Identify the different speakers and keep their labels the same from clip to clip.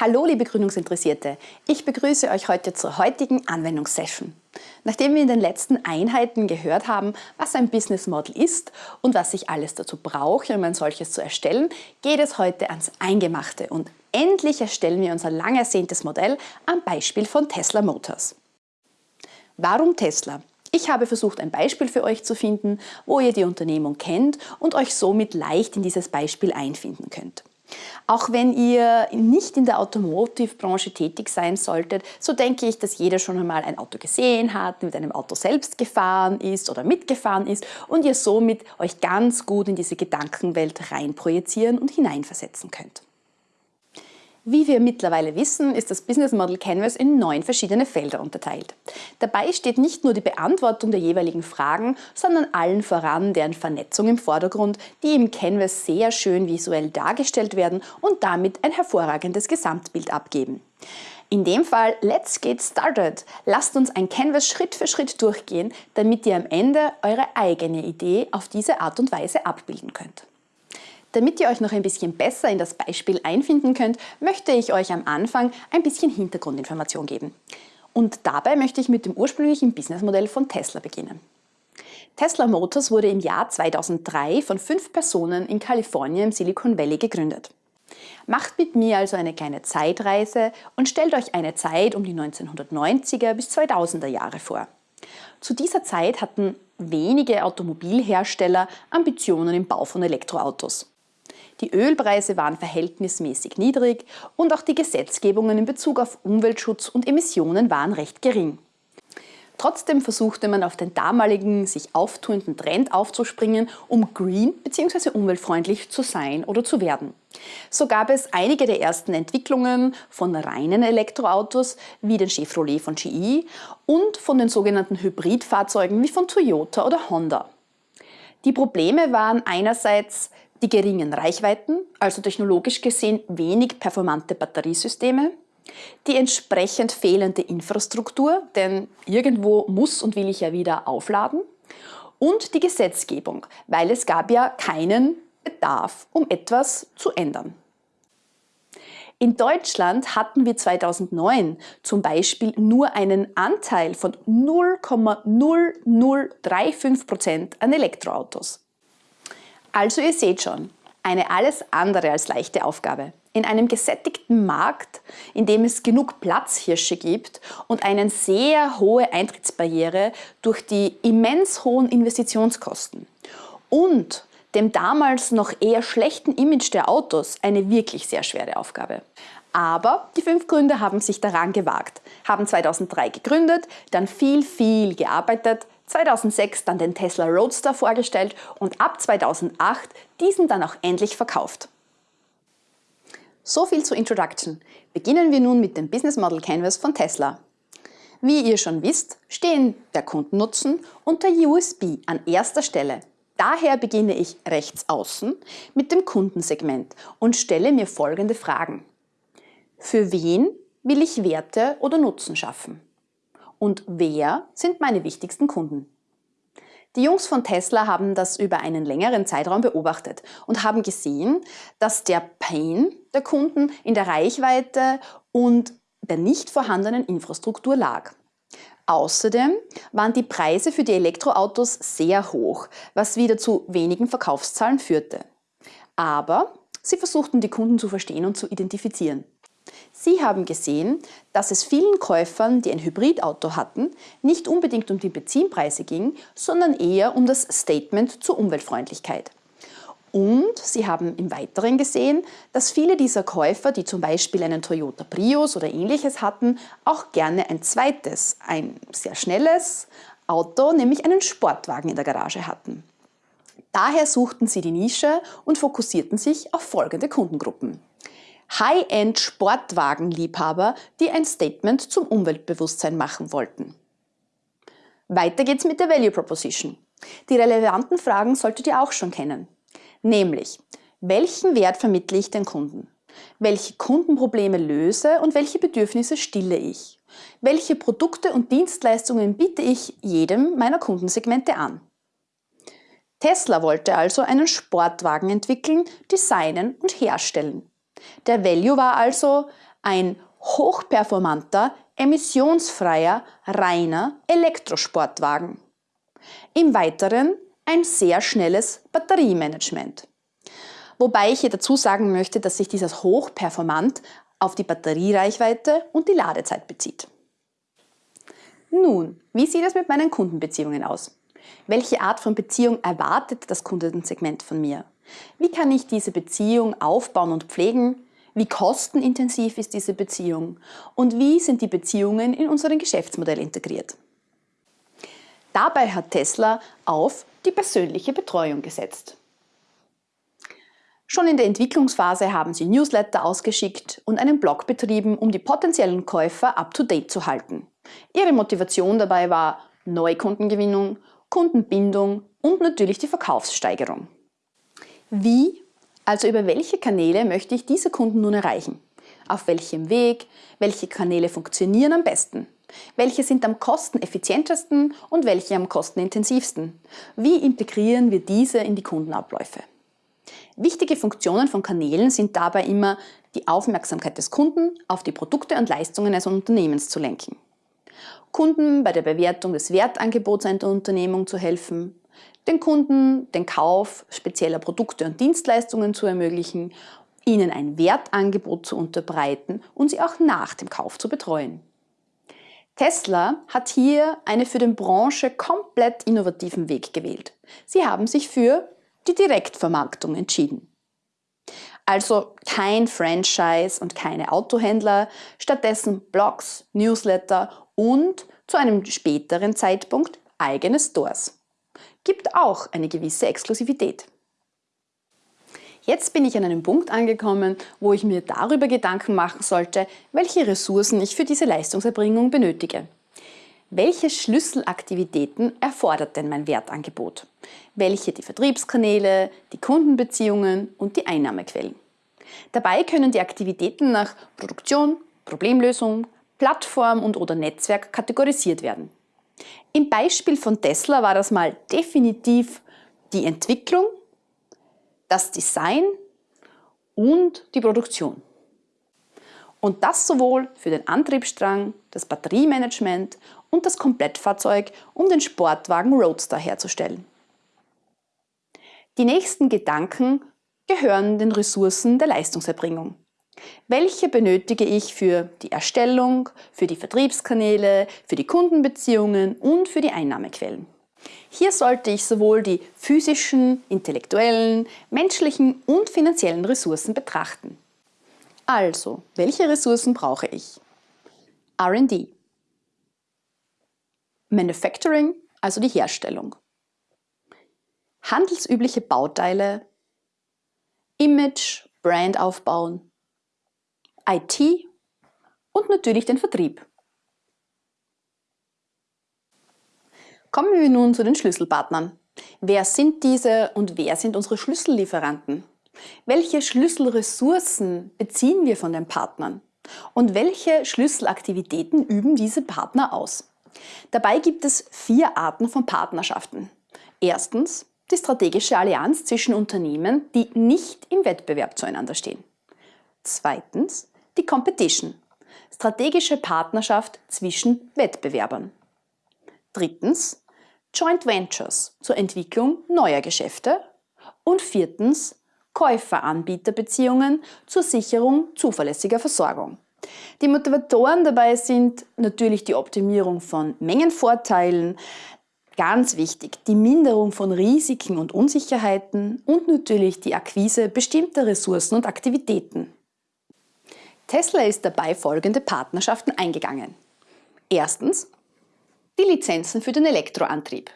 Speaker 1: Hallo liebe Gründungsinteressierte, ich begrüße euch heute zur heutigen Anwendungssession. Nachdem wir in den letzten Einheiten gehört haben, was ein Business Model ist und was ich alles dazu brauche, um ein solches zu erstellen, geht es heute ans Eingemachte und endlich erstellen wir unser lang ersehntes Modell am Beispiel von Tesla Motors. Warum Tesla? Ich habe versucht, ein Beispiel für euch zu finden, wo ihr die Unternehmung kennt und euch somit leicht in dieses Beispiel einfinden könnt. Auch wenn ihr nicht in der Automotive-Branche tätig sein solltet, so denke ich, dass jeder schon einmal ein Auto gesehen hat, mit einem Auto selbst gefahren ist oder mitgefahren ist und ihr somit euch ganz gut in diese Gedankenwelt reinprojizieren und hineinversetzen könnt. Wie wir mittlerweile wissen, ist das Business Model Canvas in neun verschiedene Felder unterteilt. Dabei steht nicht nur die Beantwortung der jeweiligen Fragen, sondern allen voran deren Vernetzung im Vordergrund, die im Canvas sehr schön visuell dargestellt werden und damit ein hervorragendes Gesamtbild abgeben. In dem Fall, let's get started! Lasst uns ein Canvas Schritt für Schritt durchgehen, damit ihr am Ende eure eigene Idee auf diese Art und Weise abbilden könnt. Damit ihr euch noch ein bisschen besser in das Beispiel einfinden könnt, möchte ich euch am Anfang ein bisschen Hintergrundinformation geben. Und dabei möchte ich mit dem ursprünglichen Businessmodell von Tesla beginnen. Tesla Motors wurde im Jahr 2003 von fünf Personen in Kalifornien im Silicon Valley gegründet. Macht mit mir also eine kleine Zeitreise und stellt euch eine Zeit um die 1990er bis 2000er Jahre vor. Zu dieser Zeit hatten wenige Automobilhersteller Ambitionen im Bau von Elektroautos. Die Ölpreise waren verhältnismäßig niedrig und auch die Gesetzgebungen in Bezug auf Umweltschutz und Emissionen waren recht gering. Trotzdem versuchte man auf den damaligen sich auftuenden Trend aufzuspringen, um green bzw. umweltfreundlich zu sein oder zu werden. So gab es einige der ersten Entwicklungen von reinen Elektroautos wie den Chevrolet von GE und von den sogenannten Hybridfahrzeugen wie von Toyota oder Honda. Die Probleme waren einerseits die geringen Reichweiten, also technologisch gesehen wenig performante Batteriesysteme, die entsprechend fehlende Infrastruktur, denn irgendwo muss und will ich ja wieder aufladen, und die Gesetzgebung, weil es gab ja keinen Bedarf, um etwas zu ändern. In Deutschland hatten wir 2009 zum Beispiel nur einen Anteil von 0,0035% an Elektroautos. Also ihr seht schon, eine alles andere als leichte Aufgabe. In einem gesättigten Markt, in dem es genug Platzhirsche gibt und eine sehr hohe Eintrittsbarriere durch die immens hohen Investitionskosten und dem damals noch eher schlechten Image der Autos eine wirklich sehr schwere Aufgabe. Aber die fünf Gründer haben sich daran gewagt, haben 2003 gegründet, dann viel, viel gearbeitet, 2006 dann den Tesla Roadster vorgestellt und ab 2008 diesen dann auch endlich verkauft. So viel zur Introduction. Beginnen wir nun mit dem Business Model Canvas von Tesla. Wie ihr schon wisst, stehen der Kundennutzen und der USB an erster Stelle. Daher beginne ich rechts außen mit dem Kundensegment und stelle mir folgende Fragen. Für wen will ich Werte oder Nutzen schaffen? Und wer sind meine wichtigsten Kunden. Die Jungs von Tesla haben das über einen längeren Zeitraum beobachtet und haben gesehen, dass der Pain der Kunden in der Reichweite und der nicht vorhandenen Infrastruktur lag. Außerdem waren die Preise für die Elektroautos sehr hoch, was wieder zu wenigen Verkaufszahlen führte. Aber sie versuchten die Kunden zu verstehen und zu identifizieren. Sie haben gesehen, dass es vielen Käufern, die ein Hybridauto hatten, nicht unbedingt um die Benzinpreise ging, sondern eher um das Statement zur Umweltfreundlichkeit. Und Sie haben im Weiteren gesehen, dass viele dieser Käufer, die zum Beispiel einen Toyota Prius oder ähnliches hatten, auch gerne ein zweites, ein sehr schnelles Auto, nämlich einen Sportwagen in der Garage hatten. Daher suchten sie die Nische und fokussierten sich auf folgende Kundengruppen. High-End-Sportwagenliebhaber, die ein Statement zum Umweltbewusstsein machen wollten. Weiter geht's mit der Value Proposition. Die relevanten Fragen solltet ihr auch schon kennen. Nämlich, welchen Wert vermittle ich den Kunden? Welche Kundenprobleme löse und welche Bedürfnisse stille ich? Welche Produkte und Dienstleistungen biete ich jedem meiner Kundensegmente an? Tesla wollte also einen Sportwagen entwickeln, designen und herstellen. Der Value war also ein hochperformanter, emissionsfreier, reiner Elektrosportwagen. Im Weiteren ein sehr schnelles Batteriemanagement. Wobei ich hier dazu sagen möchte, dass sich dieses hochperformant auf die Batteriereichweite und die Ladezeit bezieht. Nun, wie sieht es mit meinen Kundenbeziehungen aus? Welche Art von Beziehung erwartet das Kundensegment von mir? Wie kann ich diese Beziehung aufbauen und pflegen? Wie kostenintensiv ist diese Beziehung? Und wie sind die Beziehungen in unserem Geschäftsmodell integriert? Dabei hat Tesla auf die persönliche Betreuung gesetzt. Schon in der Entwicklungsphase haben sie Newsletter ausgeschickt und einen Blog betrieben, um die potenziellen Käufer up-to-date zu halten. Ihre Motivation dabei war Neukundengewinnung, Kundenbindung und natürlich die Verkaufssteigerung. Wie, also über welche Kanäle möchte ich diese Kunden nun erreichen? Auf welchem Weg? Welche Kanäle funktionieren am besten? Welche sind am kosteneffizientesten und welche am kostenintensivsten? Wie integrieren wir diese in die Kundenabläufe? Wichtige Funktionen von Kanälen sind dabei immer, die Aufmerksamkeit des Kunden auf die Produkte und Leistungen eines Unternehmens zu lenken. Kunden bei der Bewertung des Wertangebots einer Unternehmung zu helfen, den Kunden den Kauf spezieller Produkte und Dienstleistungen zu ermöglichen, ihnen ein Wertangebot zu unterbreiten und sie auch nach dem Kauf zu betreuen. Tesla hat hier einen für die Branche komplett innovativen Weg gewählt. Sie haben sich für die Direktvermarktung entschieden. Also kein Franchise und keine Autohändler, stattdessen Blogs, Newsletter und zu einem späteren Zeitpunkt eigene Stores. Gibt auch eine gewisse Exklusivität. Jetzt bin ich an einem Punkt angekommen, wo ich mir darüber Gedanken machen sollte, welche Ressourcen ich für diese Leistungserbringung benötige. Welche Schlüsselaktivitäten erfordert denn mein Wertangebot? Welche die Vertriebskanäle, die Kundenbeziehungen und die Einnahmequellen? Dabei können die Aktivitäten nach Produktion, Problemlösung, Plattform und oder Netzwerk kategorisiert werden. Im Beispiel von Tesla war das mal definitiv die Entwicklung, das Design und die Produktion. Und das sowohl für den Antriebsstrang, das Batteriemanagement und das Komplettfahrzeug, um den Sportwagen Roadster herzustellen. Die nächsten Gedanken gehören den Ressourcen der Leistungserbringung. Welche benötige ich für die Erstellung, für die Vertriebskanäle, für die Kundenbeziehungen und für die Einnahmequellen? Hier sollte ich sowohl die physischen, intellektuellen, menschlichen und finanziellen Ressourcen betrachten. Also, welche Ressourcen brauche ich? R&D. Manufacturing, also die Herstellung. Handelsübliche Bauteile. Image, Brand aufbauen. IT und natürlich den Vertrieb. Kommen wir nun zu den Schlüsselpartnern. Wer sind diese und wer sind unsere Schlüssellieferanten? Welche Schlüsselressourcen beziehen wir von den Partnern? Und welche Schlüsselaktivitäten üben diese Partner aus? Dabei gibt es vier Arten von Partnerschaften. Erstens die strategische Allianz zwischen Unternehmen, die nicht im Wettbewerb zueinander stehen. Zweitens die Competition, strategische Partnerschaft zwischen Wettbewerbern. Drittens Joint Ventures zur Entwicklung neuer Geschäfte. Und viertens Käufer-Anbieter-Beziehungen zur Sicherung zuverlässiger Versorgung. Die Motivatoren dabei sind natürlich die Optimierung von Mengenvorteilen, ganz wichtig, die Minderung von Risiken und Unsicherheiten und natürlich die Akquise bestimmter Ressourcen und Aktivitäten. Tesla ist dabei folgende Partnerschaften eingegangen. Erstens die Lizenzen für den Elektroantrieb.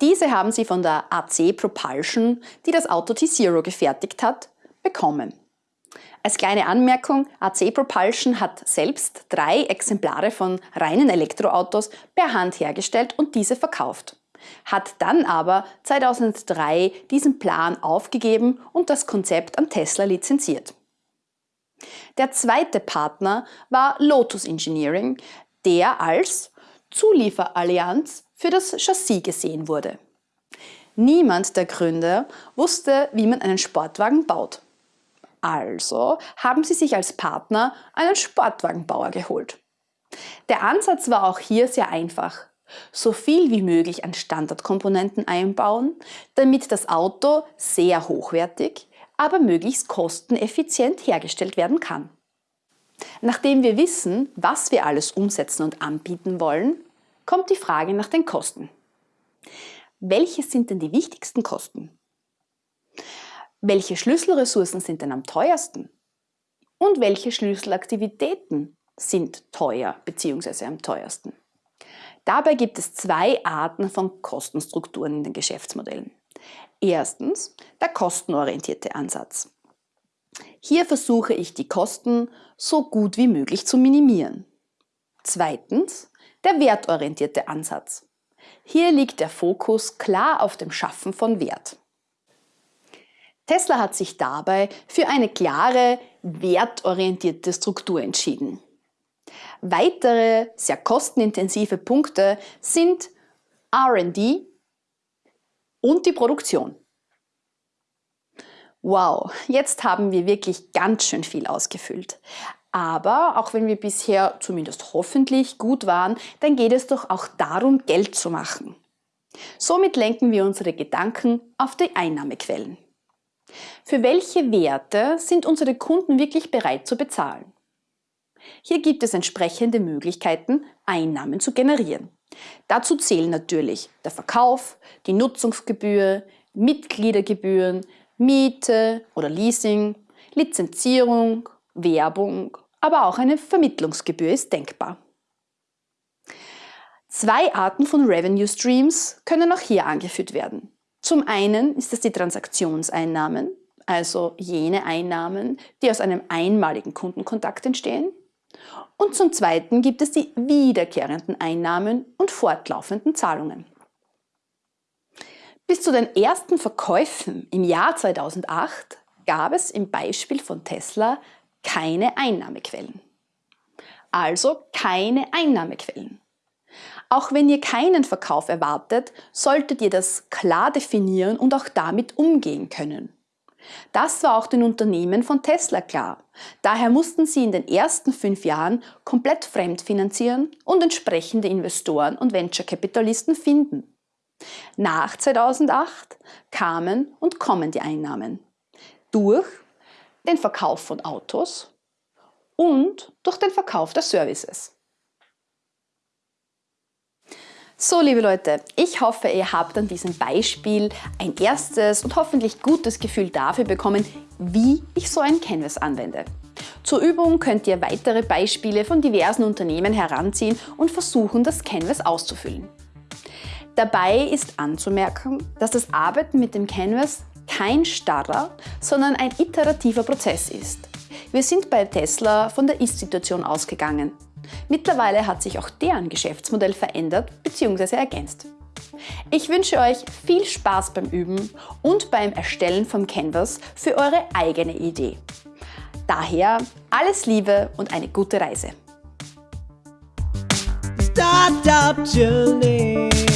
Speaker 1: Diese haben sie von der AC Propulsion, die das Auto T-Zero gefertigt hat, bekommen. Als kleine Anmerkung, AC Propulsion hat selbst drei Exemplare von reinen Elektroautos per Hand hergestellt und diese verkauft. Hat dann aber 2003 diesen Plan aufgegeben und das Konzept an Tesla lizenziert. Der zweite Partner war Lotus Engineering, der als Zulieferallianz für das Chassis gesehen wurde. Niemand der Gründer wusste, wie man einen Sportwagen baut. Also haben sie sich als Partner einen Sportwagenbauer geholt. Der Ansatz war auch hier sehr einfach. So viel wie möglich an Standardkomponenten einbauen, damit das Auto sehr hochwertig, aber möglichst kosteneffizient hergestellt werden kann. Nachdem wir wissen, was wir alles umsetzen und anbieten wollen, kommt die Frage nach den Kosten. Welche sind denn die wichtigsten Kosten? Welche Schlüsselressourcen sind denn am teuersten? Und welche Schlüsselaktivitäten sind teuer bzw. am teuersten? Dabei gibt es zwei Arten von Kostenstrukturen in den Geschäftsmodellen. Erstens der kostenorientierte Ansatz. Hier versuche ich die Kosten so gut wie möglich zu minimieren. Zweitens der wertorientierte Ansatz. Hier liegt der Fokus klar auf dem Schaffen von Wert. Tesla hat sich dabei für eine klare, wertorientierte Struktur entschieden. Weitere sehr kostenintensive Punkte sind RD und die Produktion. Wow, jetzt haben wir wirklich ganz schön viel ausgefüllt. Aber auch wenn wir bisher zumindest hoffentlich gut waren, dann geht es doch auch darum, Geld zu machen. Somit lenken wir unsere Gedanken auf die Einnahmequellen. Für welche Werte sind unsere Kunden wirklich bereit zu bezahlen? Hier gibt es entsprechende Möglichkeiten, Einnahmen zu generieren. Dazu zählen natürlich der Verkauf, die Nutzungsgebühr, Mitgliedergebühren, Miete oder Leasing, Lizenzierung, Werbung, aber auch eine Vermittlungsgebühr ist denkbar. Zwei Arten von Revenue Streams können auch hier angeführt werden. Zum einen ist es die Transaktionseinnahmen, also jene Einnahmen, die aus einem einmaligen Kundenkontakt entstehen. Und zum zweiten gibt es die wiederkehrenden Einnahmen und fortlaufenden Zahlungen. Bis zu den ersten Verkäufen im Jahr 2008 gab es im Beispiel von Tesla keine Einnahmequellen. Also keine Einnahmequellen. Auch wenn ihr keinen Verkauf erwartet, solltet ihr das klar definieren und auch damit umgehen können. Das war auch den Unternehmen von Tesla klar. Daher mussten sie in den ersten fünf Jahren komplett fremdfinanzieren und entsprechende Investoren und Venture-Kapitalisten finden. Nach 2008 kamen und kommen die Einnahmen. Durch den Verkauf von Autos und durch den Verkauf der Services. So, liebe Leute, ich hoffe, ihr habt an diesem Beispiel ein erstes und hoffentlich gutes Gefühl dafür bekommen, wie ich so ein Canvas anwende. Zur Übung könnt ihr weitere Beispiele von diversen Unternehmen heranziehen und versuchen, das Canvas auszufüllen. Dabei ist anzumerken, dass das Arbeiten mit dem Canvas kein starrer, sondern ein iterativer Prozess ist. Wir sind bei Tesla von der Ist-Situation ausgegangen Mittlerweile hat sich auch deren Geschäftsmodell verändert bzw. ergänzt. Ich wünsche euch viel Spaß beim Üben und beim Erstellen vom Canvas für eure eigene Idee. Daher alles Liebe und eine gute Reise. Startup Journey.